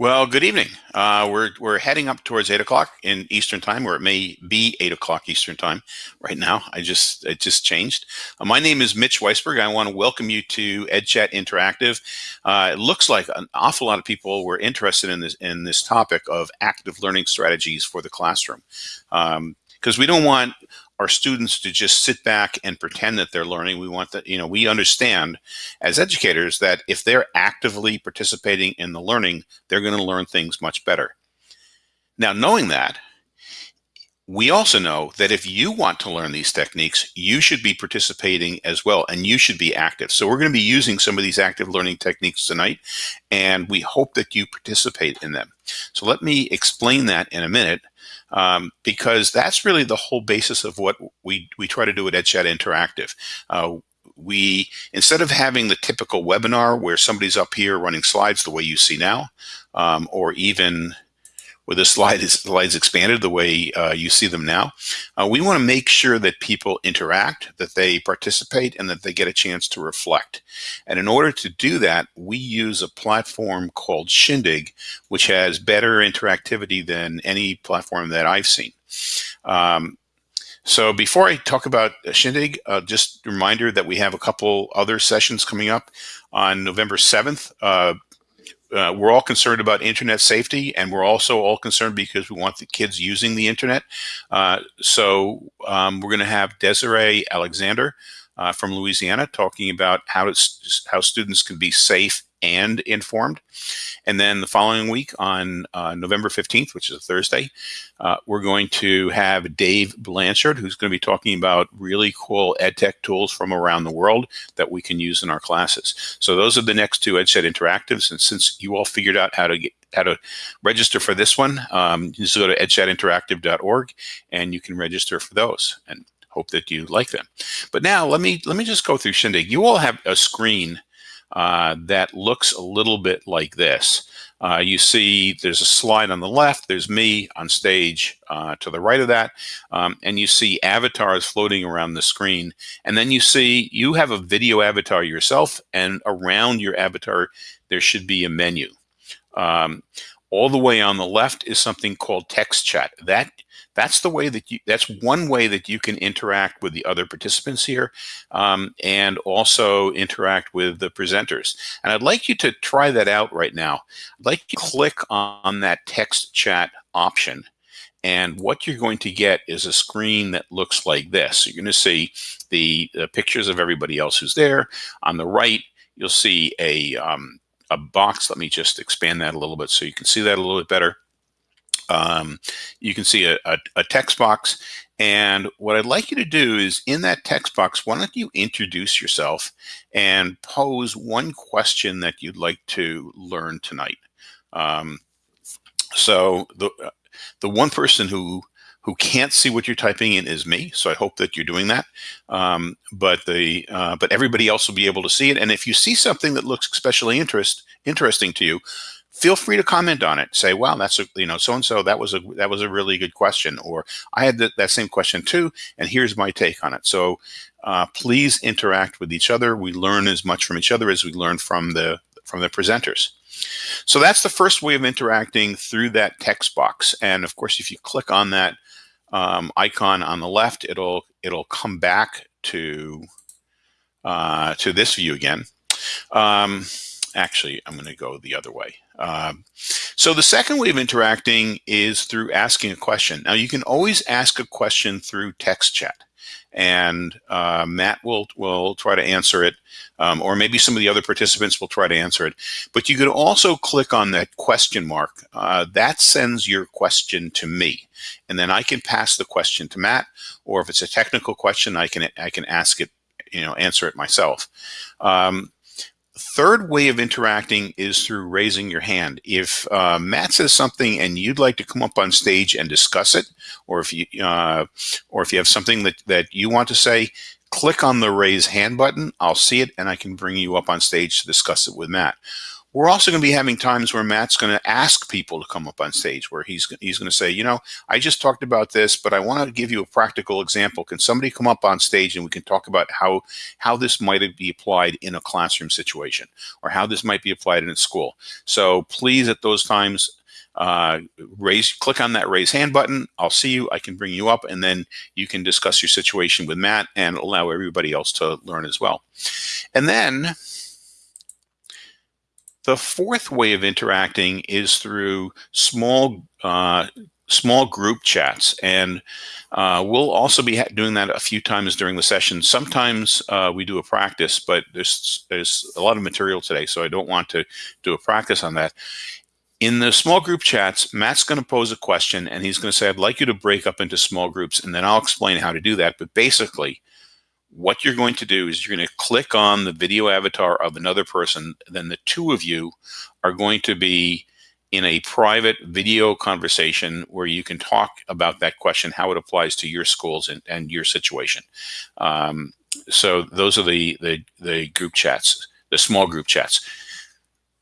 Well, good evening. Uh, we're, we're heading up towards 8 o'clock in Eastern Time, or it may be 8 o'clock Eastern Time right now. I just It just changed. Uh, my name is Mitch Weisburgh. I want to welcome you to EdChat Interactive. Uh, it looks like an awful lot of people were interested in this, in this topic of active learning strategies for the classroom. Because um, we don't want our students to just sit back and pretend that they're learning. We want that, you know, we understand as educators that if they're actively participating in the learning, they're going to learn things much better. Now, knowing that, we also know that if you want to learn these techniques, you should be participating as well, and you should be active. So we're going to be using some of these active learning techniques tonight, and we hope that you participate in them. So let me explain that in a minute um, because that's really the whole basis of what we, we try to do at EdChat Interactive. Uh, we, instead of having the typical webinar where somebody's up here running slides the way you see now, um, or even where the slide is, slides expanded the way uh, you see them now. Uh, we want to make sure that people interact, that they participate, and that they get a chance to reflect. And in order to do that, we use a platform called Shindig, which has better interactivity than any platform that I've seen. Um, so before I talk about Shindig, uh, just a reminder that we have a couple other sessions coming up on November 7th. Uh, uh, we're all concerned about internet safety, and we're also all concerned because we want the kids using the internet. Uh, so um, we're going to have Desiree Alexander uh, from Louisiana talking about how how students can be safe and informed. And then the following week on uh, November 15th, which is a Thursday, uh, we're going to have Dave Blanchard, who's going to be talking about really cool EdTech tools from around the world that we can use in our classes. So those are the next two EdChat Interactives. And since you all figured out how to get how to register for this one, um, just go to edchatinteractive.org and you can register for those and hope that you like them. But now let me let me just go through Shindig. You all have a screen uh, that looks a little bit like this. Uh, you see there's a slide on the left, there's me on stage uh, to the right of that, um, and you see avatars floating around the screen. And then you see you have a video avatar yourself, and around your avatar, there should be a menu. Um, all the way on the left is something called text chat. That that's the way that you, that's one way that you can interact with the other participants here um, and also interact with the presenters. And I'd like you to try that out right now. I'd like you to click on that text chat option. And what you're going to get is a screen that looks like this. You're going to see the, the pictures of everybody else who's there. On the right, you'll see a, um, a box. Let me just expand that a little bit so you can see that a little bit better um, you can see a, a, a, text box. And what I'd like you to do is in that text box, why don't you introduce yourself and pose one question that you'd like to learn tonight. Um, so the, the one person who who can't see what you're typing in is me. So I hope that you're doing that. Um, but the uh, but everybody else will be able to see it. And if you see something that looks especially interest interesting to you, feel free to comment on it. Say, "Wow, that's a you know so and so that was a that was a really good question," or "I had th that same question too, and here's my take on it." So uh, please interact with each other. We learn as much from each other as we learn from the from the presenters. So that's the first way of interacting through that text box. And of course, if you click on that um, icon on the left, it'll it'll come back to uh, to this view again. Um, actually, I'm going to go the other way. Um, so the second way of interacting is through asking a question. Now you can always ask a question through text chat and uh, Matt will will try to answer it, um, or maybe some of the other participants will try to answer it. But you could also click on that question mark. Uh, that sends your question to me, and then I can pass the question to Matt. Or if it's a technical question, I can I can ask it, you know, answer it myself. Um, third way of interacting is through raising your hand. If uh, Matt says something and you'd like to come up on stage and discuss it, or if you uh, or if you have something that that you want to say, click on the raise hand button. I'll see it and I can bring you up on stage to discuss it with Matt. We're also going to be having times where Matt's going to ask people to come up on stage where he's, he's going to say, you know, I just talked about this, but I want to give you a practical example. Can somebody come up on stage and we can talk about how, how this might be applied in a classroom situation or how this might be applied in a school. So please at those times, uh, raise, click on that raise hand button. I'll see you. I can bring you up and then you can discuss your situation with Matt and allow everybody else to learn as well. And then the fourth way of interacting is through small uh, small group chats, and uh, we'll also be doing that a few times during the session. Sometimes uh, we do a practice, but there's there's a lot of material today, so I don't want to do a practice on that. In the small group chats, Matt's going to pose a question, and he's going to say, "I'd like you to break up into small groups," and then I'll explain how to do that. But basically, what you're going to do is you're going to click on the video avatar of another person. Then the two of you are going to be in a private video conversation where you can talk about that question, how it applies to your schools and, and your situation. Um, so those are the, the, the group chats, the small group chats.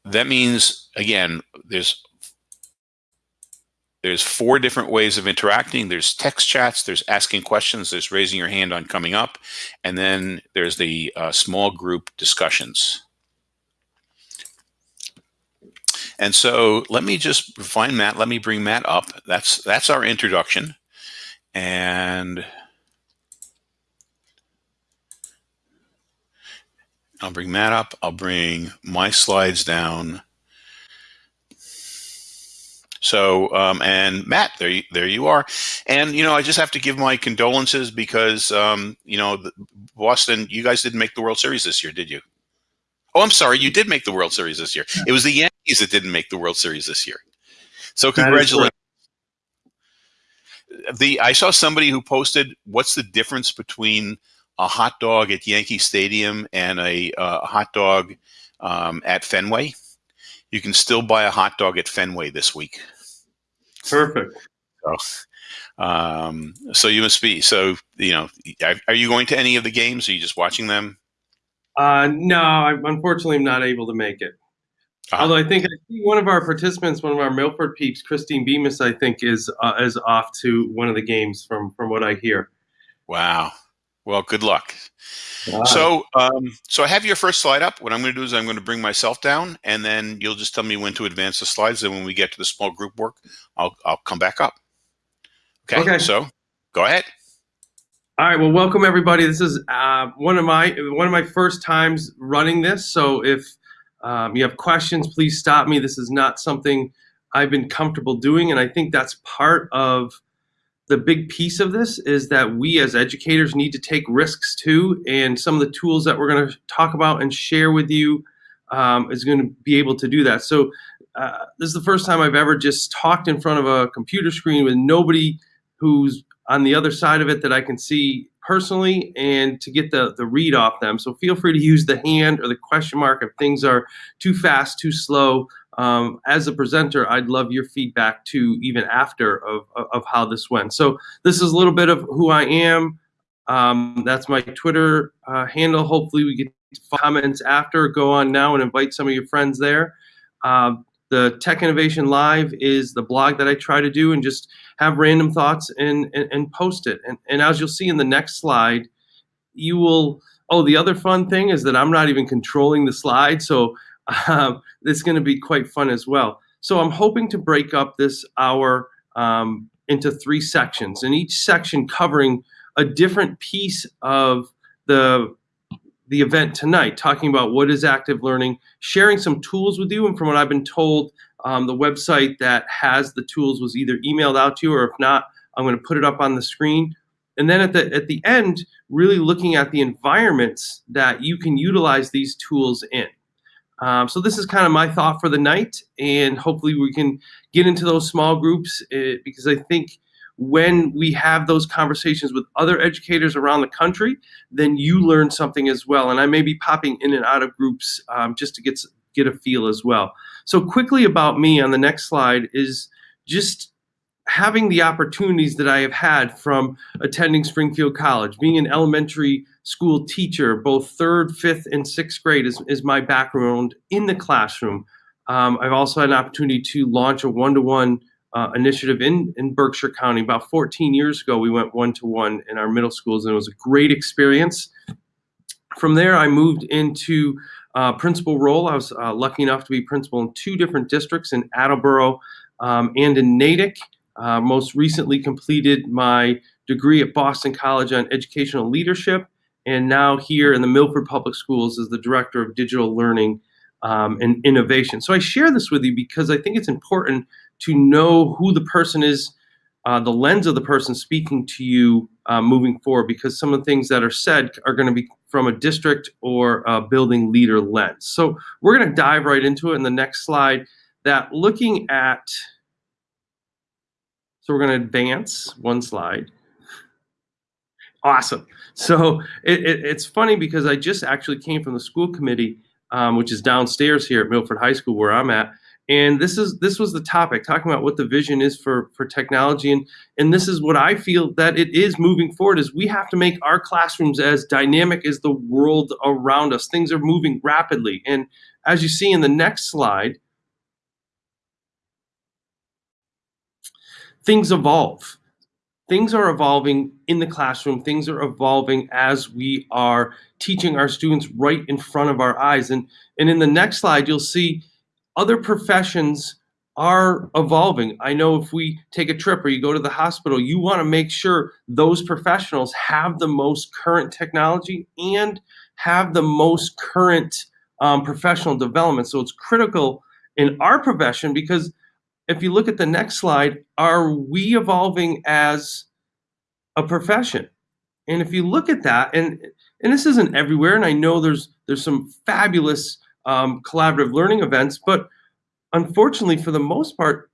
That means, again, there's there's four different ways of interacting. There's text chats, there's asking questions, there's raising your hand on coming up, and then there's the uh, small group discussions. And so let me just find Matt. Let me bring Matt up. That's that's our introduction. And I'll bring Matt up. I'll bring my slides down. So, um, and Matt, there you, there you are. And, you know, I just have to give my condolences because, um, you know, Boston, you guys didn't make the World Series this year, did you? Oh, I'm sorry, you did make the World Series this year. It was the Yankees that didn't make the World Series this year. So congratulations. The I saw somebody who posted, what's the difference between a hot dog at Yankee Stadium and a, uh, a hot dog um, at Fenway? You can still buy a hot dog at Fenway this week. Perfect. So, um, so you must be. So you know, are you going to any of the games? Are you just watching them? Uh, no, I unfortunately am not able to make it. Ah. Although I think I see one of our participants, one of our Milford peeps, Christine Bemis, I think is uh, is off to one of the games from from what I hear. Wow. Well, good luck. So, um, so I have your first slide up. What I'm going to do is I'm going to bring myself down, and then you'll just tell me when to advance the slides. And when we get to the small group work, I'll I'll come back up. Okay. okay. So, go ahead. All right. Well, welcome everybody. This is uh, one of my one of my first times running this. So, if um, you have questions, please stop me. This is not something I've been comfortable doing, and I think that's part of the big piece of this is that we as educators need to take risks too. And some of the tools that we're going to talk about and share with you um, is going to be able to do that. So uh, this is the first time I've ever just talked in front of a computer screen with nobody who's on the other side of it that I can see personally and to get the, the read off them. So feel free to use the hand or the question mark if things are too fast, too slow. Um, as a presenter, I'd love your feedback too, even after of, of how this went. So this is a little bit of who I am. Um, that's my Twitter uh, handle. Hopefully we get comments after. Go on now and invite some of your friends there. Um, the Tech Innovation Live is the blog that I try to do and just have random thoughts and, and, and post it. And, and as you'll see in the next slide, you will, oh, the other fun thing is that I'm not even controlling the slide. So um, it's going to be quite fun as well. So I'm hoping to break up this hour um, into three sections, and each section covering a different piece of the the event tonight, talking about what is active learning, sharing some tools with you, and from what I've been told, um, the website that has the tools was either emailed out to you, or if not, I'm going to put it up on the screen. And then at the at the end, really looking at the environments that you can utilize these tools in. Um, so this is kind of my thought for the night, and hopefully we can get into those small groups uh, because I think when we have those conversations with other educators around the country, then you learn something as well. And I may be popping in and out of groups um, just to get get a feel as well. So quickly about me on the next slide is just having the opportunities that I have had from attending Springfield College, being an elementary school teacher, both third, fifth, and sixth grade is, is my background in the classroom. Um, I've also had an opportunity to launch a one-to-one uh, initiative in, in Berkshire County. About 14 years ago, we went one-to-one in our middle schools, and it was a great experience. From there, I moved into uh, principal role. I was uh, lucky enough to be principal in two different districts in Attleboro um, and in Natick. Uh, most recently completed my degree at Boston College on educational leadership, and now here in the Milford Public Schools as the director of digital learning um, and innovation. So I share this with you because I think it's important to know who the person is, uh, the lens of the person speaking to you uh, moving forward, because some of the things that are said are going to be from a district or a building leader lens. So we're going to dive right into it in the next slide. That looking at, so we're going to advance one slide. Awesome. So it, it, it's funny because I just actually came from the school committee, um, which is downstairs here at Milford High School where I'm at. And this is this was the topic, talking about what the vision is for for technology, and and this is what I feel that it is moving forward. Is we have to make our classrooms as dynamic as the world around us. Things are moving rapidly, and as you see in the next slide, things evolve things are evolving in the classroom. Things are evolving as we are teaching our students right in front of our eyes. And, and in the next slide, you'll see other professions are evolving. I know if we take a trip or you go to the hospital, you want to make sure those professionals have the most current technology and have the most current um, professional development. So it's critical in our profession because if you look at the next slide, are we evolving as a profession? And if you look at that, and and this isn't everywhere, and I know there's there's some fabulous um, collaborative learning events, but unfortunately, for the most part,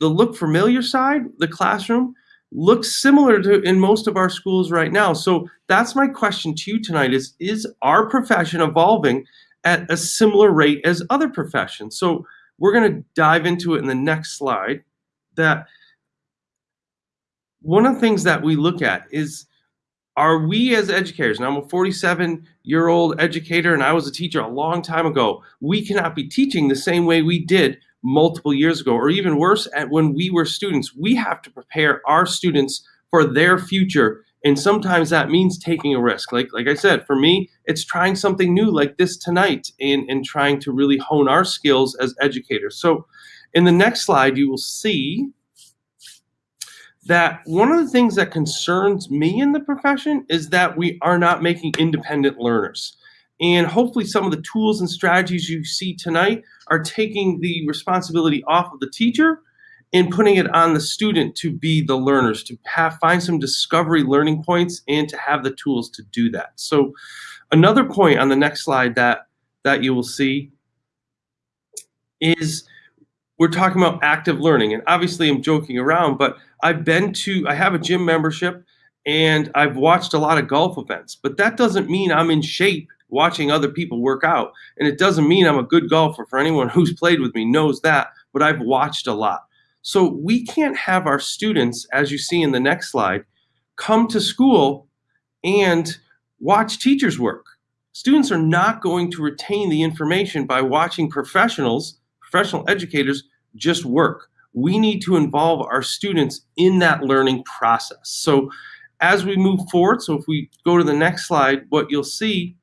the look familiar side, the classroom, looks similar to in most of our schools right now. So that's my question to you tonight: is is our profession evolving at a similar rate as other professions? So we're going to dive into it in the next slide that one of the things that we look at is are we as educators, and I'm a 47 year old educator and I was a teacher a long time ago, we cannot be teaching the same way we did multiple years ago, or even worse, at when we were students. We have to prepare our students for their future. And sometimes that means taking a risk. Like, like I said, for me, it's trying something new like this tonight and, and trying to really hone our skills as educators. So in the next slide, you will see that one of the things that concerns me in the profession is that we are not making independent learners. And hopefully some of the tools and strategies you see tonight are taking the responsibility off of the teacher and putting it on the student to be the learners, to have find some discovery learning points and to have the tools to do that. So Another point on the next slide that, that you will see is we're talking about active learning. And obviously I'm joking around, but I've been to, I have a gym membership and I've watched a lot of golf events, but that doesn't mean I'm in shape watching other people work out. And it doesn't mean I'm a good golfer for anyone who's played with me knows that, but I've watched a lot. So we can't have our students, as you see in the next slide, come to school and watch teachers work. Students are not going to retain the information by watching professionals, professional educators, just work. We need to involve our students in that learning process. So as we move forward, so if we go to the next slide, what you'll see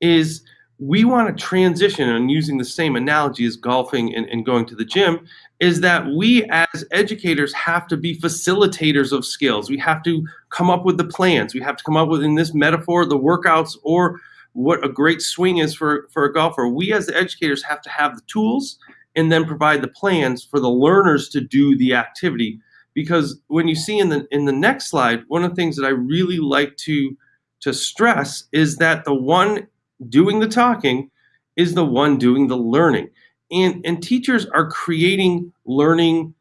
is we want to transition, and using the same analogy as golfing and, and going to the gym, is that we as educators have to be facilitators of skills. We have to come up with the plans. We have to come up with, in this metaphor, the workouts or what a great swing is for, for a golfer. We as the educators have to have the tools and then provide the plans for the learners to do the activity. Because when you see in the in the next slide, one of the things that I really like to to stress is that the one doing the talking is the one doing the learning. And, and teachers are creating learning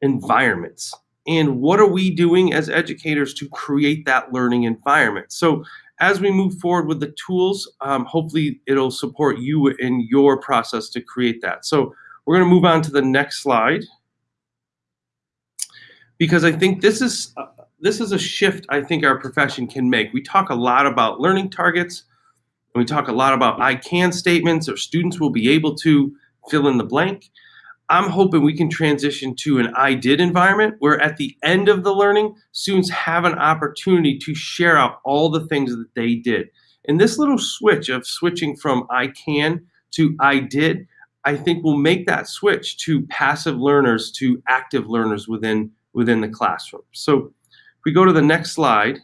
environments. And what are we doing as educators to create that learning environment? So as we move forward with the tools, um, hopefully it'll support you in your process to create that. So we're going to move on to the next slide because I think this is uh, this is a shift I think our profession can make. We talk a lot about learning targets, and we talk a lot about I can statements or students will be able to fill in the blank. I'm hoping we can transition to an I did environment where at the end of the learning, students have an opportunity to share out all the things that they did. And this little switch of switching from I can to I did, I think will make that switch to passive learners to active learners within within the classroom. So if we go to the next slide,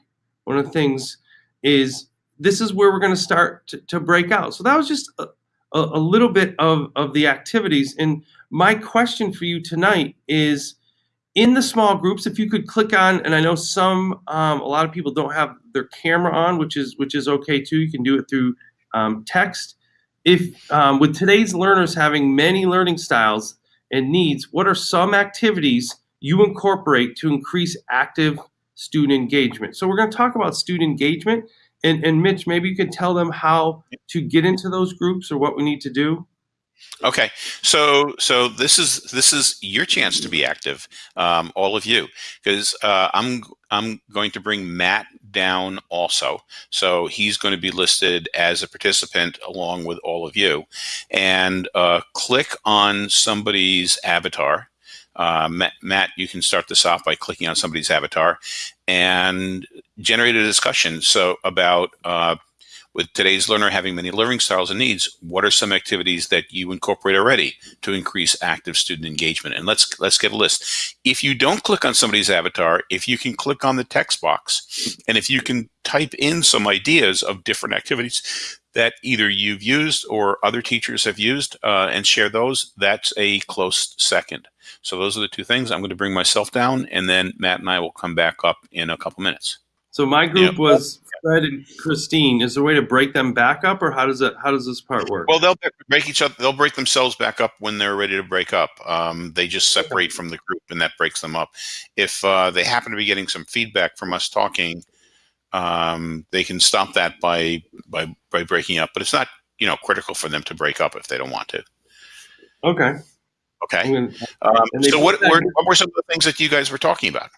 one of the things is this is where we're going to start to, break out. So that was just a, a, little bit of, of the activities. And my question for you tonight is in the small groups, if you could click on, and I know some, um, a lot of people don't have their camera on, which is which is okay too. You can do it through um, text. If um, with today's learners having many learning styles and needs, what are some activities you incorporate to increase active student engagement? So we're going to talk about student engagement, and and Mitch, maybe you could tell them how to get into those groups or what we need to do. Okay, so so this is this is your chance to be active, um, all of you, because uh, I'm I'm going to bring Matt down also. So he's going to be listed as a participant along with all of you, and uh, click on somebody's avatar. Uh, Matt, Matt, you can start this off by clicking on somebody's avatar and generate a discussion. So about uh, with today's learner having many learning styles and needs, what are some activities that you incorporate already to increase active student engagement? And let's let's get a list. If you don't click on somebody's avatar, if you can click on the text box, and if you can type in some ideas of different activities that either you've used or other teachers have used uh, and share those, that's a close second. So those are the two things. I'm going to bring myself down, and then Matt and I will come back up in a couple minutes. So my group yeah. was Fred and Christine. Is there a way to break them back up, or how does it? How does this part work? Well, they'll break each other. They'll break themselves back up when they're ready to break up. Um, they just separate from the group, and that breaks them up. If uh, they happen to be getting some feedback from us talking, um, they can stop that by by by breaking up. But it's not you know critical for them to break up if they don't want to. Okay. Okay. Um, so what were, what were some of the things that you guys were talking about?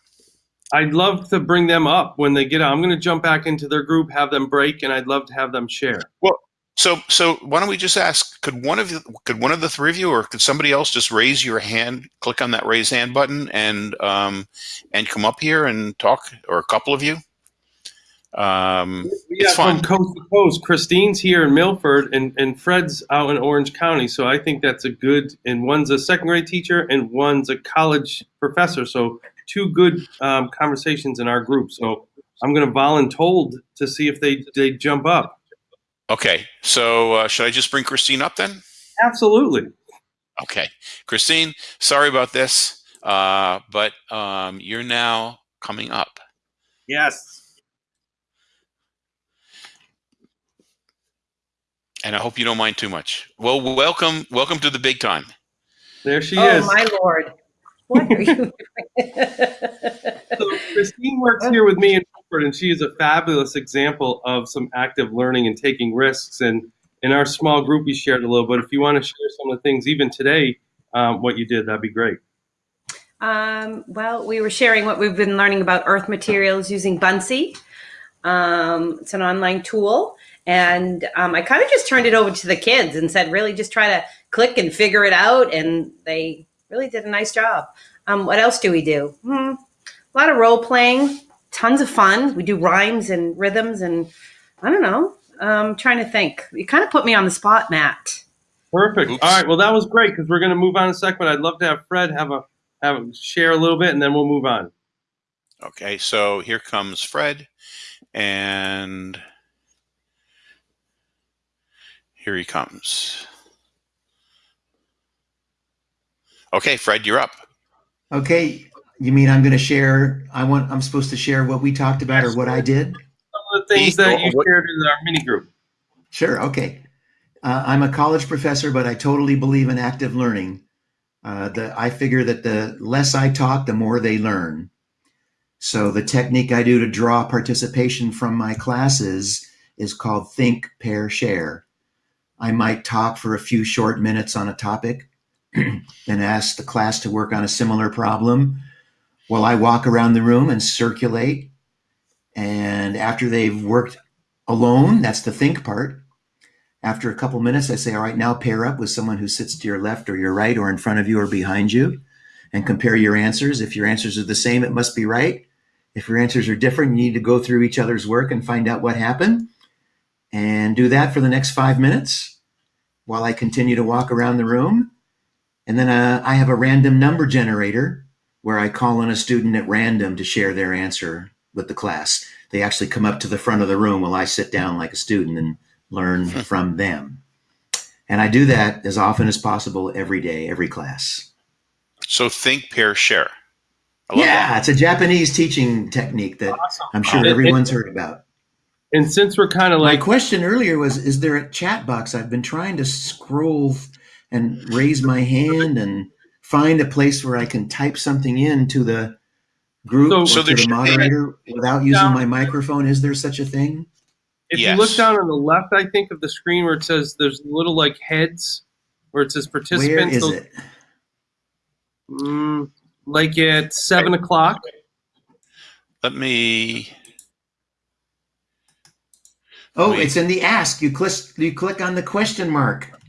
I'd love to bring them up when they get out. I'm going to jump back into their group, have them break, and I'd love to have them share. Well, so so why don't we just ask? Could one of you, could one of the three of you, or could somebody else just raise your hand, click on that raise hand button, and um, and come up here and talk, or a couple of you? Um, yeah, from coast to coast. Christine's here in Milford, and, and Fred's out in Orange County. So I think that's a good. And one's a second grade teacher, and one's a college professor. So two good um, conversations in our group. So I'm going to voluntold to see if they they jump up. Okay. So uh, should I just bring Christine up then? Absolutely. Okay, Christine. Sorry about this, uh, but um, you're now coming up. Yes. And I hope you don't mind too much. Well, welcome, welcome to the big time. There she oh, is. Oh my lord. What are you doing? so Christine works here with me in Milford, and she is a fabulous example of some active learning and taking risks. And in our small group, we shared a little bit. If you want to share some of the things, even today, um, what you did, that'd be great. Um, well, we were sharing what we've been learning about earth materials using Buncee. Um, it's an online tool. And um, I kind of just turned it over to the kids and said, really just try to click and figure it out. And they really did a nice job. Um, what else do we do? Hmm, a lot of role playing, tons of fun. We do rhymes and rhythms, and I don't know. I'm trying to think. You kind of put me on the spot, Matt. Perfect. All right. Well, that was great because we're going to move on in a second. I'd love to have Fred have a have a share a little bit, and then we'll move on. Okay. So here comes Fred, and here he comes. Okay, Fred, you're up. Okay, you mean I'm going to share? I want. I'm supposed to share what we talked about or what I did. Some of the things that you shared in our mini group. Sure. Okay. Uh, I'm a college professor, but I totally believe in active learning. Uh, the, I figure that the less I talk, the more they learn. So the technique I do to draw participation from my classes is called think, pair, share. I might talk for a few short minutes on a topic then ask the class to work on a similar problem while I walk around the room and circulate. And after they've worked alone, that's the think part, After a couple minutes, I say, all right, now pair up with someone who sits to your left or your right or in front of you or behind you and compare your answers. If your answers are the same, it must be right. If your answers are different, you need to go through each other's work and find out what happened. And do that for the next five minutes while I continue to walk around the room. And then uh, I have a random number generator where I call on a student at random to share their answer with the class. They actually come up to the front of the room while I sit down like a student and learn from them. And I do that as often as possible every day, every class. So think, pair, share. Yeah, that. it's a Japanese teaching technique that Awesome. I'm sure And- everyone's heard about. And since we're kind of My like, question earlier was Is there a chat box? I've been trying to scroll and raise my hand and find a place where I can type something in to the group So- or So to the moderator without using Yeah. my microphone. Is there such a thing? if Yes. you look down on the left, I think of the screen where it says there's little like heads where it says participants. Where is those- it? Mm, like at seven o'clock. Let me. Oh, Wait. it's in the ask. You click you click on the question mark.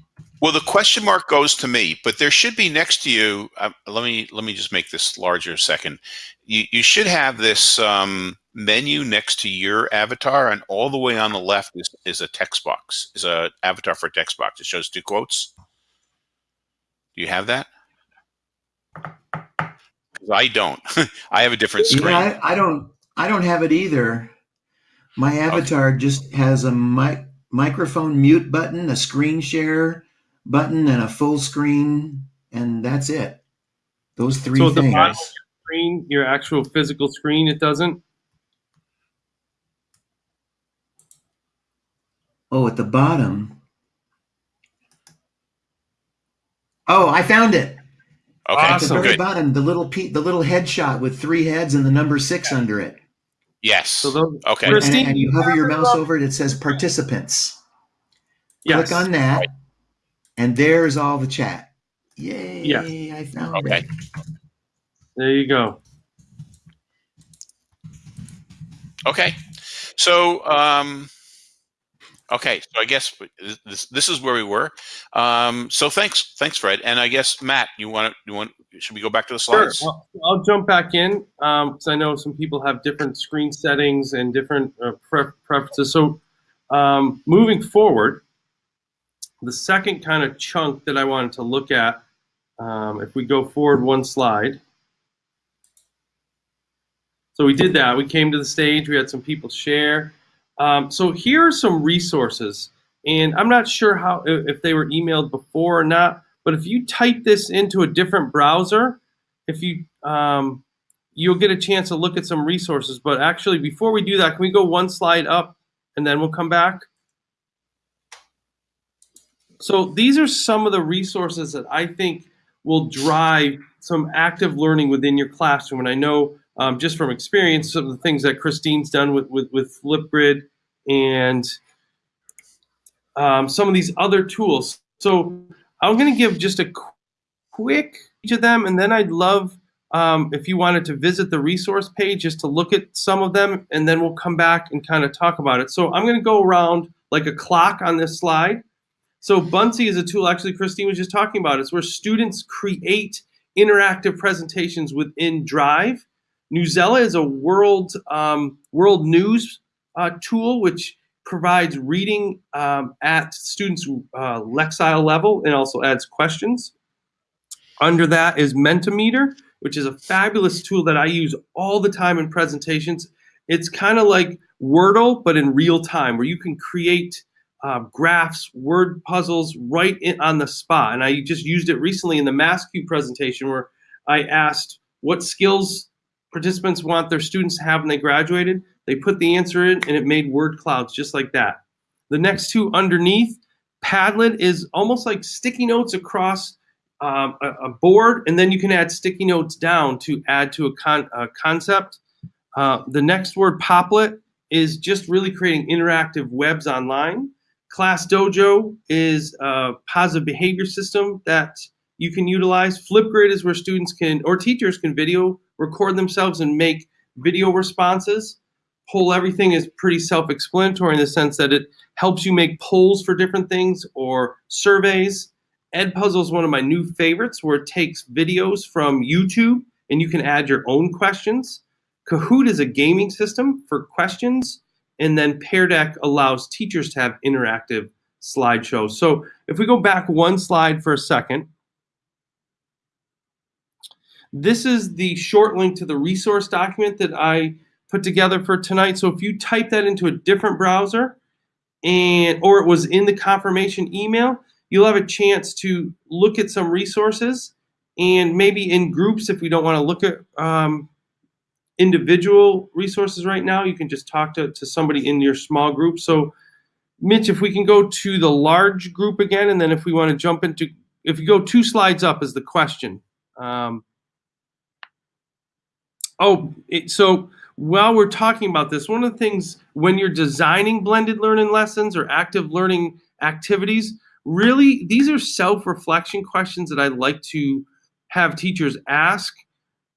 Well, the question mark goes to me, but there should be next to you. Uh, let me let me just make this larger a second. You you should have this um, menu next to your avatar, and all the way on the left is, is a text box. Is a avatar for a text box. It shows two quotes. Do you have that? I don't. I have a different screen. know, I, I don't I don't have it either. My avatar just has a mic microphone mute button, a screen share button, and a full screen, and that's it. Those three So at the things. bottom of your screen, your actual physical screen, it doesn't. Oh, at the bottom. Oh, I found it. Okay, At the very good. bottom, the little pe- the little headshot with three heads and the number six under it. Yes. So those, Okay. And, Christine, and you hover your mouse over it, it says participants. yes. Click on that, and there's all the chat. Yay! Yeah. I found Okay. it. There you go. Okay. So, um, okay. So I guess this this is where we were. Um, so thanks, thanks, Fred. And I guess Matt, you want to you want? Should we go back to the Sure. slides? Well, I'll jump back in because I know some people have different screen settings and different uh, pref- preferences. So um, moving forward, the second kind of chunk that I wanted to look at, um, if we go forward one slide. So we did that. We came to the stage. We had some people share. Um, so here are some resources, and I'm not sure how if they were emailed before or not. But if you type this into a different browser, if you um, you'll get a chance to look at some resources. But actually, before we do that, can we go one slide up, and then we'll come back. So these are some of the resources that I think will drive some active learning within your classroom. And I know um, just from experience, some of the things that Christine's done with with, with Flipgrid and um, some of these other tools. So I'm going to give just a qu- quick each of them, and then I'd love um, if you wanted to visit the resource page just to look at some of them, and then we'll come back and kind of talk about it. So I'm going to go around like a clock on this slide. So Buncee is a tool, actually, Christine was just talking about. It's where students create interactive presentations within Drive. Newsella is a world um, world news uh, tool which provides reading um, at students' uh, Lexile level and also adds questions. Under that is Mentimeter, which is a fabulous tool that I use all the time in presentations. It's kind of like Wordle, but in real time, where you can create uh, graphs, word puzzles right in, on the spot. And I just used it recently in the MassCUE presentation where I asked what skills participants want their students to have when they graduated. They put the answer in and it made word clouds just like that. The next two underneath, Padlet is almost like sticky notes across um, a, a board, and then you can add sticky notes down to add to a, con- a concept. Uh, the next word, Popplet, is just really creating interactive webs online. Class Dojo is a positive behavior system that you can utilize. Flipgrid is where students can or teachers can video record themselves and make video responses. Poll Everywhere is pretty self-explanatory in the sense that it helps you make polls for different things or surveys. Edpuzzle is one of my new favorites where it takes videos from YouTube and you can add your own questions. Kahoot is a gaming system for questions. And then Pear Deck allows teachers to have interactive slideshows. So if we go back one slide for a second, this is the short link to the resource document that I put together for tonight. So if you type that into a different browser and or it was in the confirmation email, you'll have a chance to look at some resources and maybe in groups if we don't want to look at um, individual resources right now, you can just talk to, to somebody in your small group. So Mitch, if we can go to the large group again, and then if we want to jump into, if you go two slides up is the question. Um, oh, it, so while we're talking about this, one of the things when you're designing blended learning lessons or active learning activities, really these are self-reflection questions that I like to have teachers ask.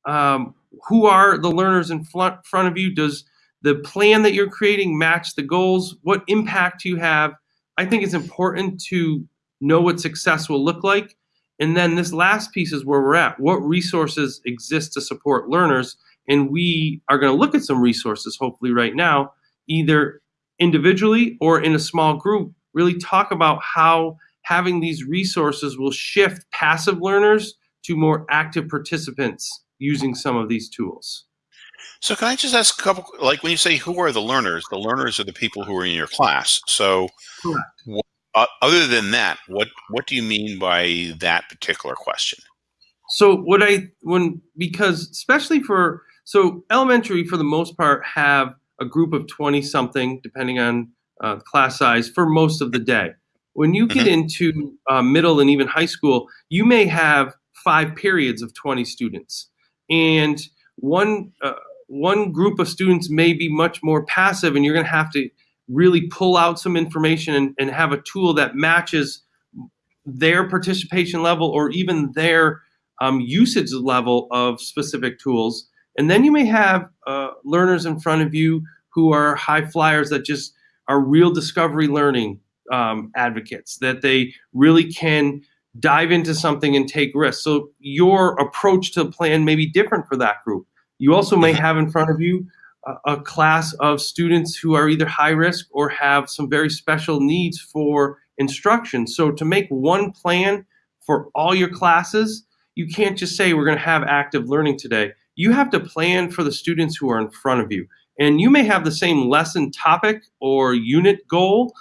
Um, who are the learners in front, of you? Does the plan that you're creating match the goals? What impact do you have? I think it's important to know what success will look like. And then this last piece is where we're at. What resources exist to support learners? And we are going to look at some resources, hopefully, right now, either individually or in a small group, really talk about how having these resources will shift passive learners to more active participants using some of these tools. So can I just ask a couple, like when you say who are the learners, the learners are the people who are in your class. So what, uh, other than that, what, what do you mean by that particular question? So what I, when, because especially for, so elementary for the most part have a group of 20 something, depending on uh, class size for most of the day. When you get mm -hmm. into uh, middle and even high school, you may have five periods of 20 students and one uh, one group of students may be much more passive and you're going to have to really pull out some information and, and have a tool that matches their participation level or even their um, usage level of specific tools. And then you may have uh, learners in front of you who are high flyers that just are real discovery learning um, advocates that they really can dive into something and take risks. So your approach to the plan may be different for that group. You also may have in front of you a, a class of students who are either high risk or have some very special needs for instruction. So to make one plan for all your classes, you can't just say we're going to have active learning today. You have to plan for the students who are in front of you. And you may have the same lesson topic or unit goal,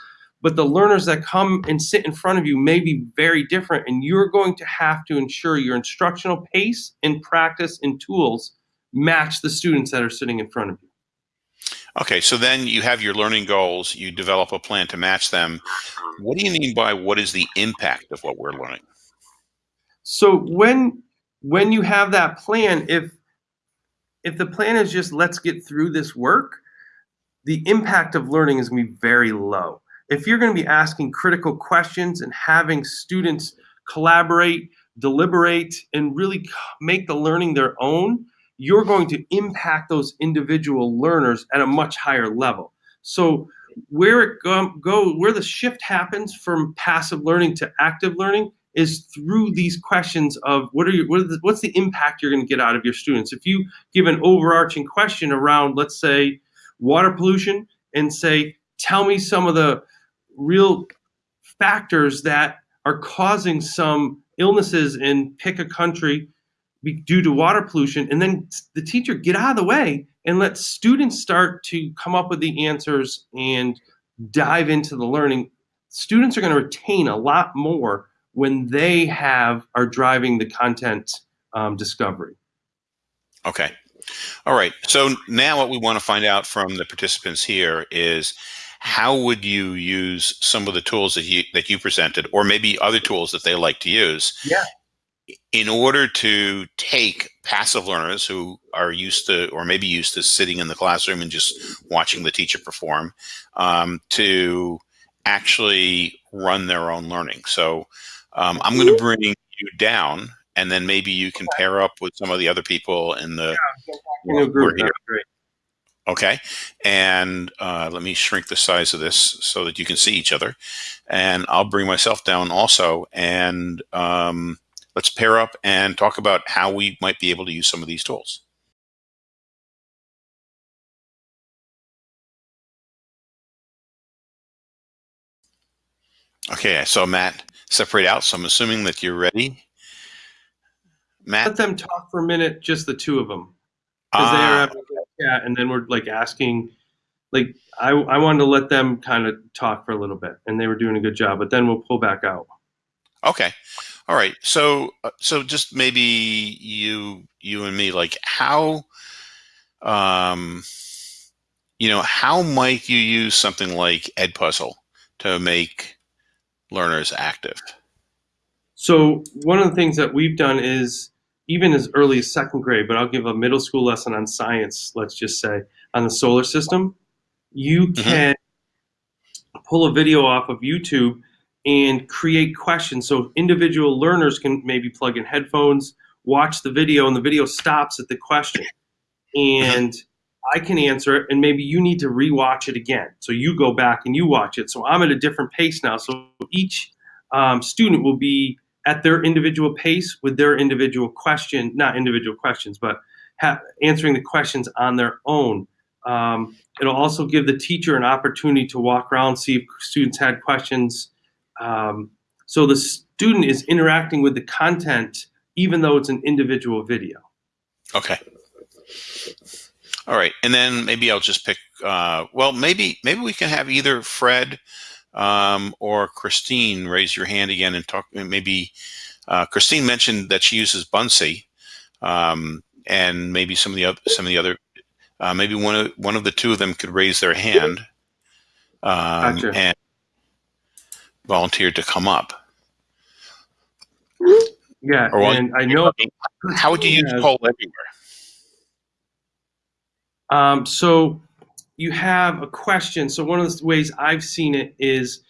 but the learners that come and sit in front of you may be very different and you're going to have to ensure your instructional pace and practice and tools match the students that are sitting in front of you. Okay, so then you have your learning goals, you develop a plan to match them. What do you mean by what is the impact of what we're learning? So when when you have that plan, if if the plan is just let's get through this work, the impact of learning is going to be very low if you're going to be asking critical questions and having students collaborate, deliberate, and really make the learning their own, you're going to impact those individual learners at a much higher level. So where it go, go where the shift happens from passive learning to active learning is through these questions of what are your what the, what's the impact you're going to get out of your students if you give an overarching question around let's say water pollution and say tell me some of the real factors that are causing some illnesses in pick a country due to water pollution and then the teacher get out of the way and let students start to come up with the answers and dive into the learning. Students are going to retain a lot more when they have are driving the content um, discovery. Okay. All right. So now what we want to find out from the participants here is how would you use some of the tools that you that you presented or maybe other tools that they like to use yeah. in order to take passive learners who are used to or maybe used to sitting in the classroom and just watching the teacher perform um, to actually run their own learning? So um, i'm going to bring you down and then maybe you can pair up with some of the other people in the yeah, group. Okay. And uh, let me shrink the size of this so that you can see each other. And I'll bring myself down also. And um, let's pair up and talk about how we might be able to use some of these tools. Okay, I saw Matt separate out, so I'm assuming that you're ready. Matt? Let them talk for a minute, just the two of them. Because they are having chat, and then we're like asking, like, I, I wanted to let them kind of talk for a little bit, and they were doing a good job, but then we'll pull back out. Okay. All right. So uh, so just maybe you you and me like how um you know how might you use something like Edpuzzle to make learners active? So one of the things that we've done is even as early as second grade, but I'll give a middle school lesson on science, let's just say, on the solar system. You Mhm. can pull a video off of YouTube and create questions. So individual learners can maybe plug in headphones, watch the video, and the video stops at the question. And I can answer it, and maybe you need to rewatch it again. So you go back and you watch it. So I'm at a different pace now. So each um, student will be at their individual pace with their individual question, not individual questions, but ha- answering the questions on their own. Um, it'll also give the teacher an opportunity to walk around, see if students had questions. Um, so the student is interacting with the content, even though it's an individual video. Okay. All right. And then maybe I'll just pick uh well maybe maybe we can have either Fred um, or Christine raise your hand again and talk maybe uh, Christine mentioned that she uses Buncee um, and maybe some of the other some of the other uh, maybe one of one of the two of them could raise their hand um, Gotcha. and volunteer to come up. Yeah, Or and I know How would you use Yeah. poll everywhere? Um, so you have a question. So one of the ways I've seen it is,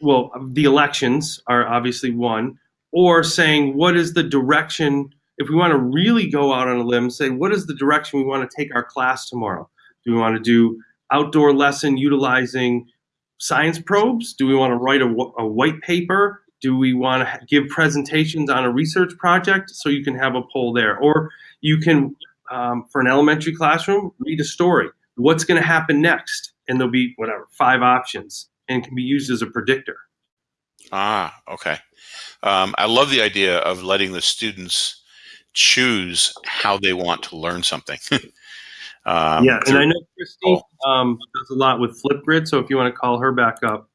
well, the elections are obviously one, or saying what is the direction. If we want to really go out on a limb, say what is the direction we want to take our class tomorrow? Do we want to do outdoor lesson utilizing science probes? Do we want to write a, a white paper? Do we want to give presentations on a research project? So you can have a poll there, or you can um, for an elementary classroom, read a story. What's going to happen next? And there'll be whatever five options, and can be used as a predictor. Ah, okay. Um, I love the idea of letting the students choose how they want to learn something. um, yeah, and I know Christine um, does a lot with Flipgrid. So if you want to call her back up,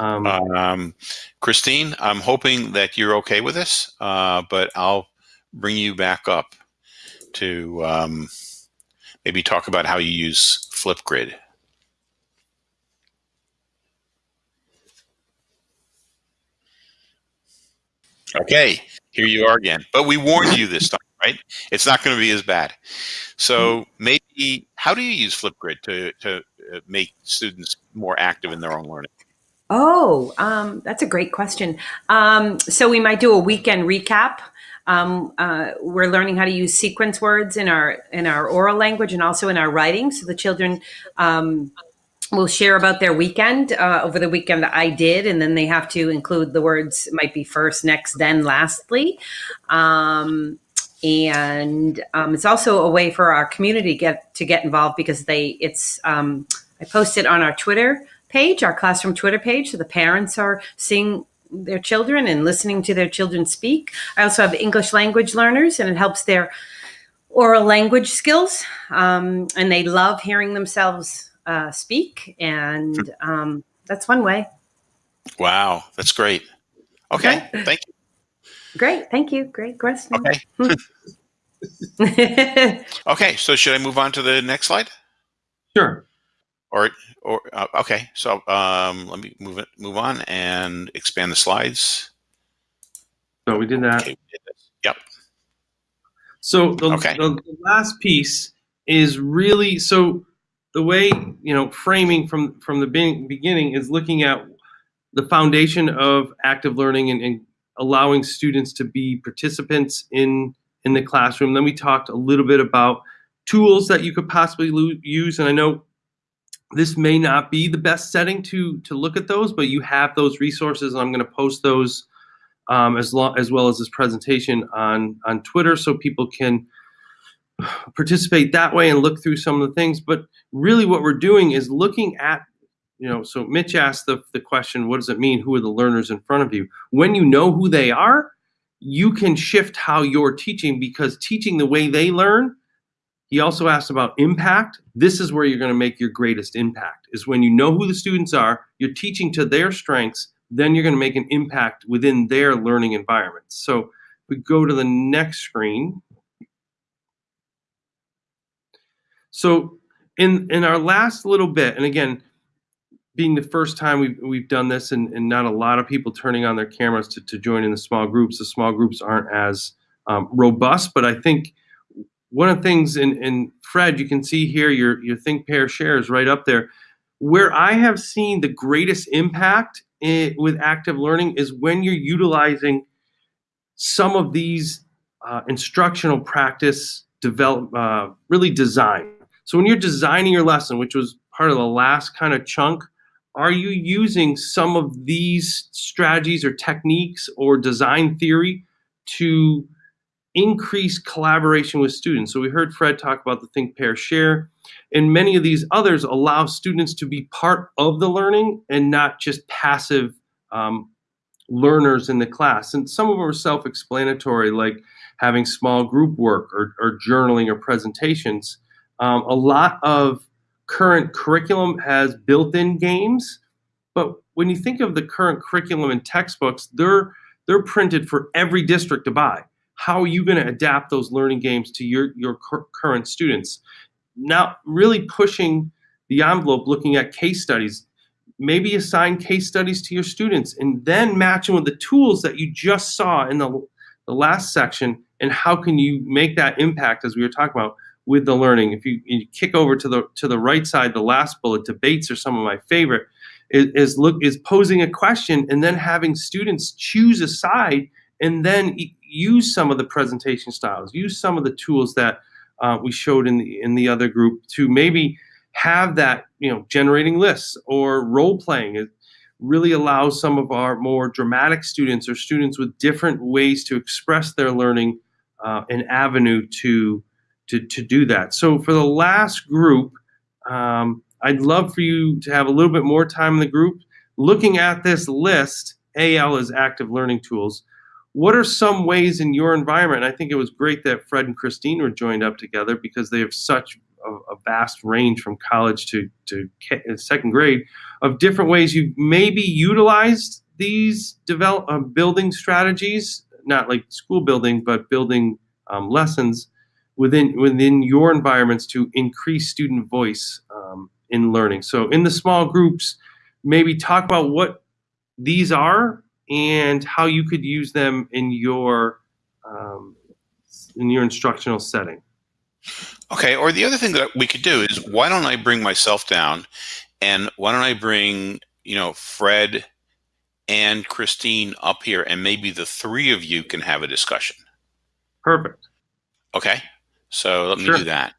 um, um, Christine, I'm hoping that you're okay with this, uh, but I'll bring you back up to um, maybe talk about how you use Flipgrid. Okay, here you are again. But we warned you this time, right? It's not going to be as bad. So maybe, how do you use Flipgrid to, to uh, make students more active in their own learning? Oh, um, that's a great question. Um, so we might do a weekend recap. Um, uh, we're learning how to use sequence words in our in our oral language and also in our writing. So the children um, will share about their weekend uh, over the weekend that I did, and then they have to include the words might be first, next, then, lastly. Um, and um, it's also a way for our community get to get involved because they it's um, I post it on our Twitter page, our classroom Twitter page, so the parents are seeing their children and listening to their children speak. I also have English language learners, and it helps their oral language skills, um, and they love hearing themselves uh, speak, and um, that's one way. Wow, that's great. Okay, Okay. thank you. Great, thank you. Great question. Okay. Okay, so should I move on to the next slide? sure. Or, or uh, okay, so um, let me move it, move on, and expand the slides. So we did that. Okay, we did. Yep. So the, Okay. the, the last piece is really so the way you know framing from from the beginning is looking at the foundation of active learning and, and allowing students to be participants in in the classroom. Then we talked a little bit about tools that you could possibly use. And I know this may not be the best setting to to look at those, but you have those resources. And I'm going to post those um, as long as well as this presentation on on Twitter, so people can participate that way and look through some of the things. But really, what we're doing is looking at you know. So Mitch asked the the question, "What does it mean? Who are the learners in front of you?" When you know who they are, you can shift how you're teaching because teaching the way they learn he also asked about impact. This is where you're going to make your greatest impact, is when you know who the students are, you're teaching to their strengths, then you're going to make an impact within their learning environment. So we go to the next screen. So in, in our last little bit, and again, being the first time we've, we've done this and, and not a lot of people turning on their cameras to, to join in the small groups, the small groups aren't as um, robust, but I think – one of the things in, in Fred, you can see here your, your think, pair, share is right up there. Where I have seen the greatest impact in, with active learning is when you're utilizing some of these uh, instructional practice develop, uh, really design. So when you're designing your lesson, which was part of the last kind of chunk, are you using some of these strategies or techniques or design theory to increase collaboration with students. So we heard Fred talk about the think, pair, share. And many of these others allow students to be part of the learning and not just passive um, learners in the class. And some of them are self-explanatory, like having small group work or, or journaling or presentations. Um, a lot of current curriculum has built-in games, but when you think of the current curriculum and textbooks, they're they're printed for every district to buy how are you going to adapt those learning games to your, your current students? Now, really pushing the envelope, looking at case studies, maybe assign case studies to your students and then match them with the tools that you just saw in the, the last section and how can you make that impact as we were talking about with the learning. If you, you kick over to the to the right side, the last bullet, debates are some of my favorite, is look is posing a question and then having students choose a side and then use some of the presentation styles, use some of the tools that uh, we showed in the in the other group to maybe have that you know generating lists or role playing. It really allows some of our more dramatic students or students with different ways to express their learning uh, an avenue to to to do that. So for the last group. Um, I'd love for you to have a little bit more time in the group looking at this list. AL is active learning tools what are some ways in your environment? I think it was great that Fred and Christine were joined up together because they have such a, a vast range from college to, to uh, second grade of different ways you maybe utilized these develop uh, building strategies, not like school building, but building um, lessons within within your environments to increase student voice um, in learning. So in the small groups, maybe talk about what these are and how you could use them in your um, in your instructional setting. Okay, or the other thing that we could do is why don't I bring myself down and why don't I bring, you know, Fred and Christine up here and maybe the three of you can have a discussion. Perfect. Okay, so let me Sure. do that.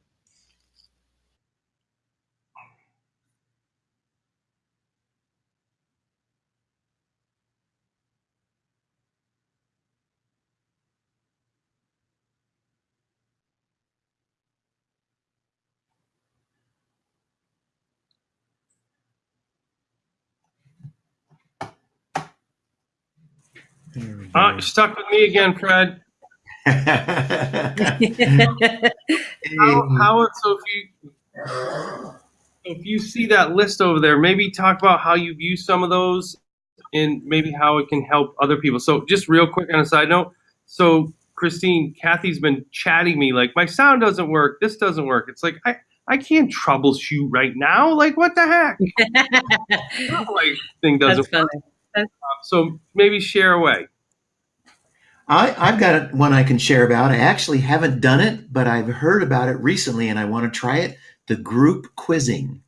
There we go. you're stuck with me again, Fred. How, how so if you if you see that list over there, maybe talk about how you've used some of those and maybe how it can help other people. So just real quick on a side note, so Christine, Kathy's been chatting me like my sound doesn't work, this doesn't work. It's like I I can't troubleshoot right now. Like what the heck? like thing doesn't That's work. Funny. So maybe share away. I, I've got one I can share about. I actually haven't done it, but I've heard about it recently and I want to try it. The group quizzing.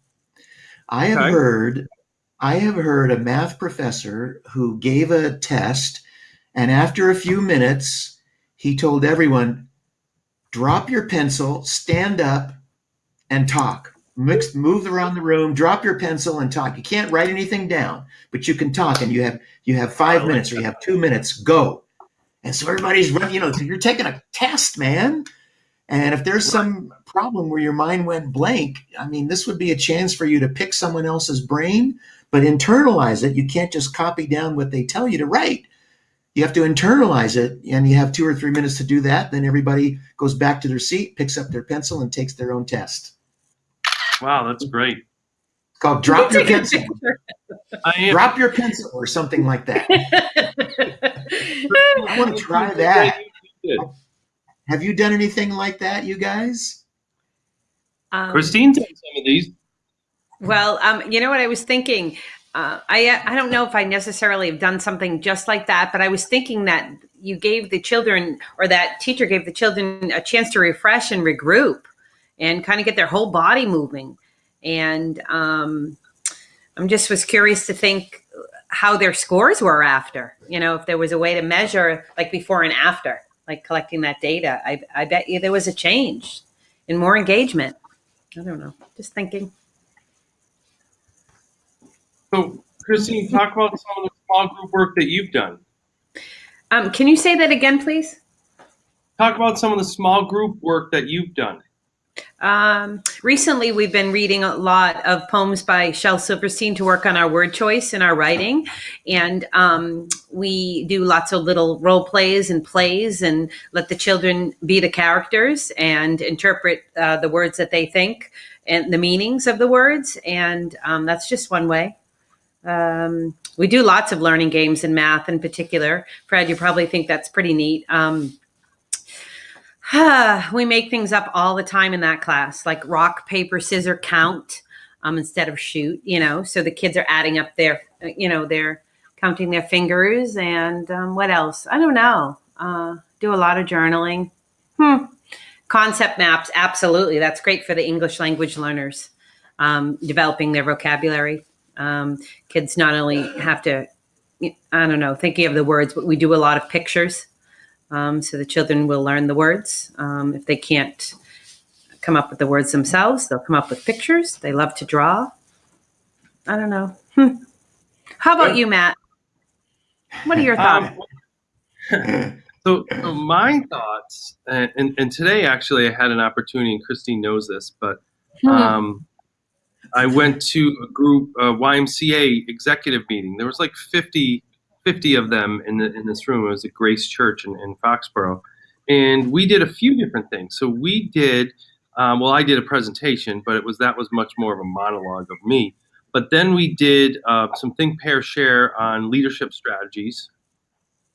I have Okay. heard I have heard a math professor who gave a test and after a few minutes he told everyone drop your pencil, stand up, and talk. Mix, move around the room, drop your pencil, and talk. You can't write anything down, but you can talk, and you have you have five minutes or you have two minutes. Go. And so everybody's. You know, you're taking a test, man. And if there's some problem where your mind went blank, I mean, this would be a chance for you to pick someone else's brain, but internalize it. You can't just copy down what they tell you to write. You have to internalize it, and you have two or three minutes to do that. Then everybody goes back to their seat, picks up their pencil, and takes their own test. Wow, that's great. It's called drop your pencil. I am. Drop your pencil or something like that. I want to try that. Have you done anything like that, you guys? Um, Christine's done some of these. Well, um, you know what I was thinking. Uh, I I don't know if I necessarily have done something just like that, but I was thinking that you gave the children or that teacher gave the children a chance to refresh and regroup, and kind of get their whole body moving. And um, I'm just was curious to think how their scores were after. You know, if there was a way to measure like before and after, like collecting that data. I I bet you there was a change in more engagement. I don't know. Just thinking. So, Christine, talk about some of the small group work that you've done. Um, can you say that again, please? Talk about some of the small group work that you've done. Um, recently, we've been reading a lot of poems by Shel Silverstein to work on our word choice and our writing. And um, we do lots of little role plays and plays and let the children be the characters and interpret uh, the words that they think and the meanings of the words. And um, that's just one way. Um, we do lots of learning games in math in particular. Fred, you probably think that's pretty neat. Um, we make things up all the time in that class, like rock, paper, scissor, count um, instead of shoot, you know. So the kids are adding up their, you know, they're counting their fingers and um, what else? I don't know. Uh, do a lot of journaling. Hmm. Concept maps, absolutely. That's great for the English language learners, um, developing their vocabulary. Um, kids not only have to, I don't know, thinking of the words, but we do a lot of pictures. Um, so the children will learn the words. Um, if they can't come up with the words themselves, they'll come up with pictures. They love to draw. I don't know. How about you, Matt? What are your thoughts? Um, so, so my thoughts, and, and, and today actually I had an opportunity, and Christine knows this, but Hmm. um, I went to a group, a YMCA executive meeting. There was like 50, 50 of them in, the, in this room. It was at Grace Church in, in Foxborough. And we did a few different things. So we did, um, well, I did a presentation, but it was that was much more of a monologue of me. But then we did uh, some think, pair, share on leadership strategies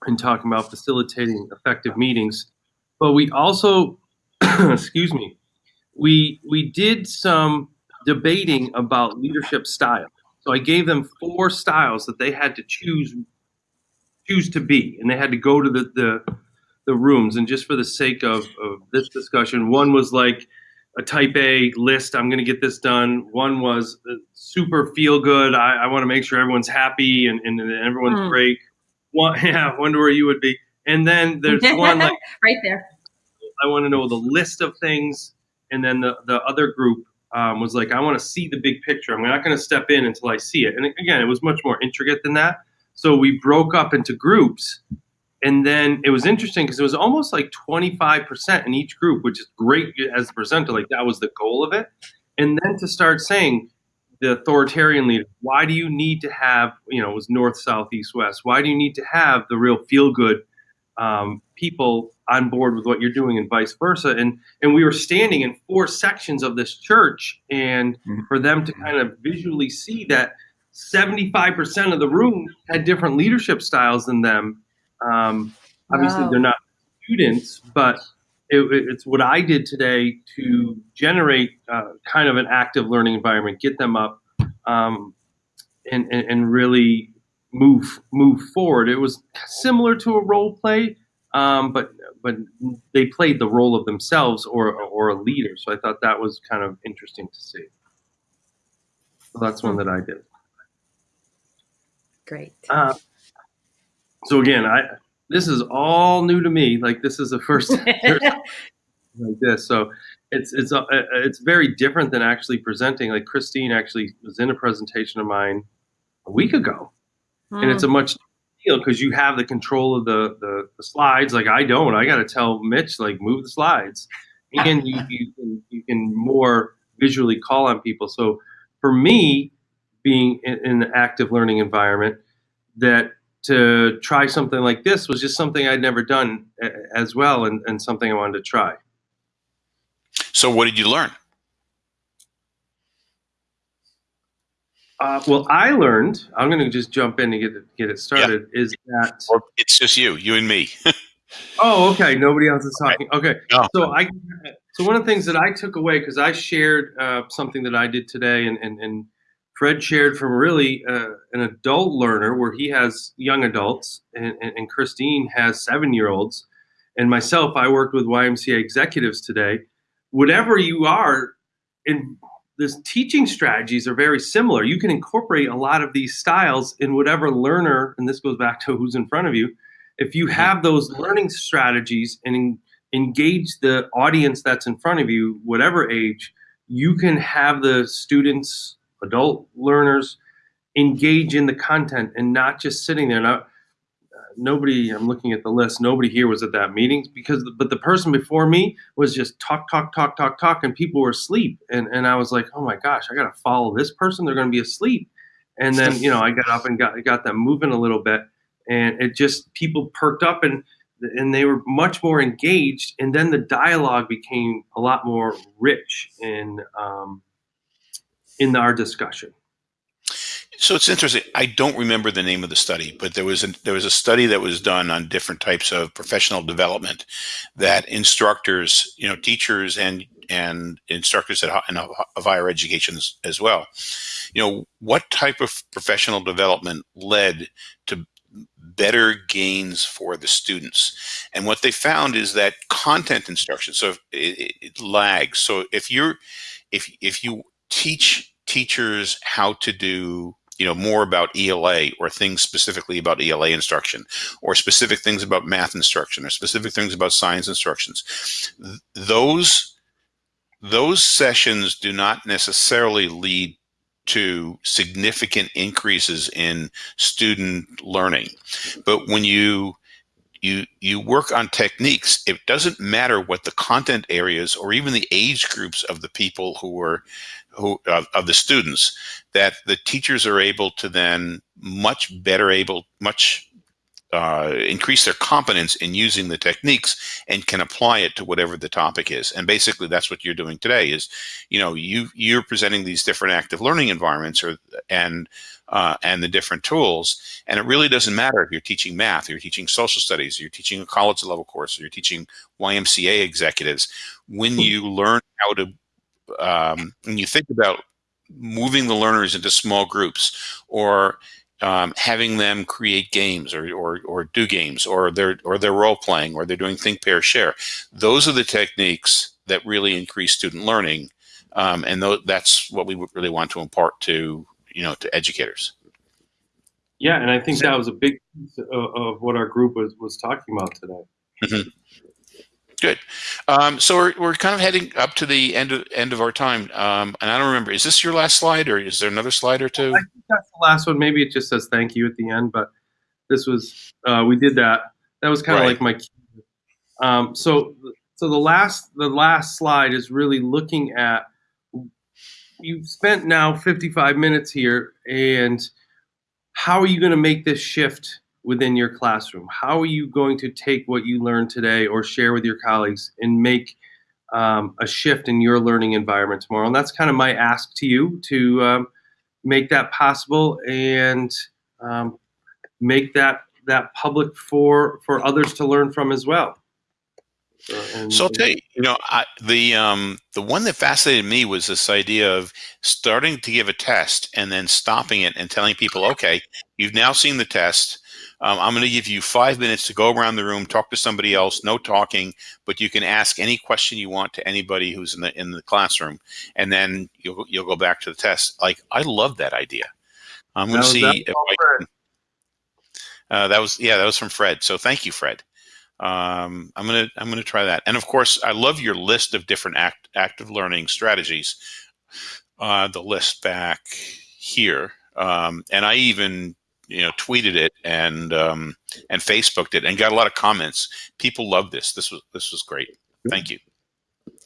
and talking about facilitating effective meetings. But we also, excuse me, we we did some debating about leadership style. So I gave them four styles that they had to choose choose to be, and they had to go to the the, the rooms. And just for the sake of, of this discussion, one was like a type A list. I'm going to get this done. One was uh, super feel good. I, I want to make sure everyone's happy and, and, and everyone's Hmm. great. One, yeah, I wonder where you would be. And then there's one like right there. I want to know the list of things, and then the the other group um, was like, I want to see the big picture. I'm not going to step in until I see it. And again, it was much more intricate than that. So we broke up into groups, and then it was interesting because it was almost like 25% in each group, which is great as a presenter. Like that was the goal of it. And then to start saying the authoritarian leader, why do you need to have, you know, it was north, south, east, west. Why do you need to have the real feel good um, people on board with what you're doing and vice versa and and we were standing in four sections of this church and Mhm. for them to kind of visually see that 75% of the room had different leadership styles than them um, obviously Wow. they're not students but it, it's what i did today to generate uh, kind of an active learning environment get them up um, and, and, and really move move forward. It was similar to a role play, um, but but they played the role of themselves or or a leader. So I thought that was kind of interesting to see. So that's one that I did. Great. Uh, so again, I this is all new to me. Like this is the first. like this. So it's it's uh, it's very different than actually presenting. Like Christine actually was in a presentation of mine a week ago, and it's a much deal because you have the control of the, the the slides. Like I don't. I got to tell Mitch like move the slides, and you you can you can more visually call on people. So for me, being in, in an active learning environment, that to try something like this was just something I'd never done as well, and, and something I wanted to try. So what did you learn? Uh, well, I learned. I'm going to just jump in and get it, get it started. Is that? Or it's just you, you and me. Oh, okay. Nobody else is talking. Okay. No. So I. So one of the things that I took away because I shared uh, something that I did today, and and, and Fred shared from really uh, an adult learner where he has young adults, and, and, and Christine has seven year olds, and myself, I worked with YMCA executives today. Whatever you are, in this teaching strategies are very similar. You can incorporate a lot of these styles in whatever learner, and this goes back to who's in front of you. If you have those learning strategies and engage the audience that's in front of you, whatever age, you can have the students, adult learners, engage in the content and not just sitting there. Now, nobody, I'm looking at the list, nobody here was at that meeting because, but the person before me was just talk, talk, talk, talk, talk, and people were asleep. And, and I was like, oh my gosh, I got to follow this person. They're going to be asleep. And then, you know, I got up and got, got them moving a little bit and it just, people perked up and, and they were much more engaged. And then the dialogue became a lot more rich in, um, in our discussion. So it's interesting. I don't remember the name of the study, but there was a, there was a study that was done on different types of professional development that instructors, you know, teachers and and instructors at in of higher education as, well. You know, what type of professional development led to better gains for the students? And what they found is that content instruction, so it, it lags. So if you're if if you teach teachers how to do you know more about ELA or things specifically about ELA instruction or specific things about math instruction or specific things about science instructions. Th- those those sessions do not necessarily lead to significant increases in student learning. But when you you you work on techniques it doesn't matter what the content areas or even the age groups of the people who are who of, of the students that the teachers are able to then much better able much uh, increase their competence in using the techniques and can apply it to whatever the topic is. And basically that's what you're doing today is you know you you're presenting these different active learning environments or and uh, and the different tools and it really doesn't matter if you're teaching math or you're teaching social studies or you're teaching a college level course or you're teaching ymca executives. When you learn how to um, when you think about moving the learners into small groups or um, having them create games or, or, or do games or they're or they're role playing or they're doing think pair share. Those are the techniques that really increase student learning um, and th- that's what we would really want to impart to you know to educators. Yeah, and I think that was a big piece of, of what our group was was talking about today. Good um, so we're, we're kind of heading up to the end of end of our time um, and i don't remember is this your last slide or is there another slide or two I think that's the last one. Maybe it just says thank you at the end, but this was uh, we did that. That was kind of Right. like my. key. Um, so so the last the last slide is really looking at. You've spent now 55 minutes here, and how are you going to make this shift within your classroom? How are you going to take what you learned today or share with your colleagues and make um, a shift in your learning environment tomorrow? And that's kind of my ask to you to um, make that possible and um, make that that public for for others to learn from as well. Uh, So I'll tell you, you know, I, the um, the one that fascinated me was this idea of starting to give a test and then stopping it and telling people, okay, you've now seen the test. Um, I'm going to give you five minutes to go around the room, talk to somebody else, no talking, but you can ask any question you want to anybody who's in the in the classroom, and then you'll you'll go back to the test. Like I love that idea. I'm going to see that was if I can. Uh, that was yeah, that was from Fred. So thank you, Fred. Um, I'm gonna I'm gonna try that. And of course, I love your list of different act, active learning strategies. Uh, the list back here, um, and I even you know tweeted it and um, and Facebooked it and got a lot of comments. People love this. This was this was great. Thank you.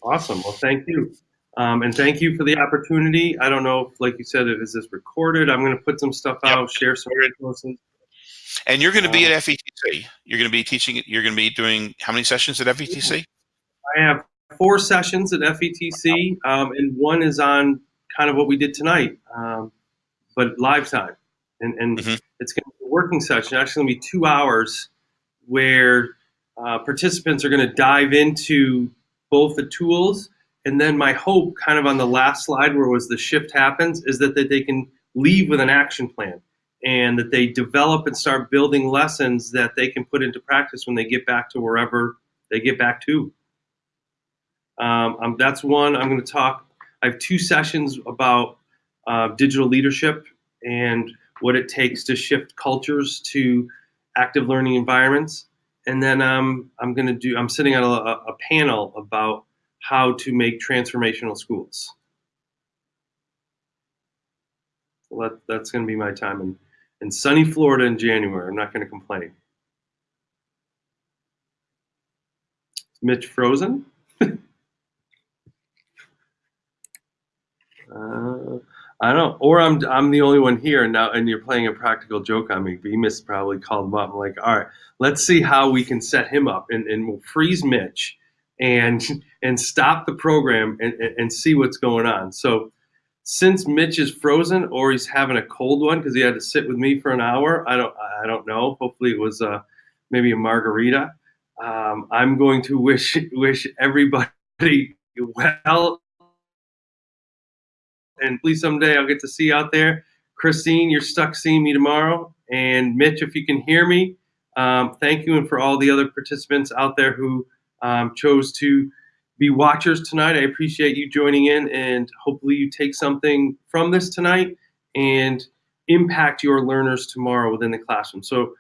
Awesome. Well, thank you. Um, and thank you for the opportunity. I don't know if, like you said, if is this recorded? I'm going to put some stuff Yep. out, share some resources. And you're going to be Uh, at FETC. You're going to be teaching. You're going to be doing how many sessions at FETC? I have four sessions at FETC, um, and one is on kind of what we did tonight, um, but live time. And, and Mhm. it's going to be a working session, actually, going to be two hours where uh, participants are going to dive into both the tools. And then my hope, kind of on the last slide where was the shift happens, is that, that they can leave with an action plan and that they develop and start building lessons that they can put into practice when they get back to wherever they get back to. Um, um, that's one. I'm going to talk. I have two sessions about uh, digital leadership and what it takes to shift cultures to active learning environments. And then um, I'm going to do. I'm sitting on a, a panel about how to make transformational schools. So that, that's going to be my time in, in sunny Florida in January. I'm not going to complain. Mitch frozen? Uh, I don't, or I'm I'm the only one here now, and you're playing a practical joke on me. Bemis probably called him up. I'm like, all right, let's see how we can set him up, and, and we'll freeze Mitch, and and stop the program, and, and, and see what's going on. So, since Mitch is frozen, or he's having a cold one because he had to sit with me for an hour, I don't I don't know. Hopefully, it was uh, maybe a margarita. Um, I'm going to wish wish everybody well and please someday I'll get to see you out there. Christine, you're stuck seeing me tomorrow. And Mitch, if you can hear me, um, thank you. And for all the other participants out there who um, chose to be watchers tonight, I appreciate you joining in. And hopefully, you take something from this tonight and impact your learners tomorrow within the classroom. So,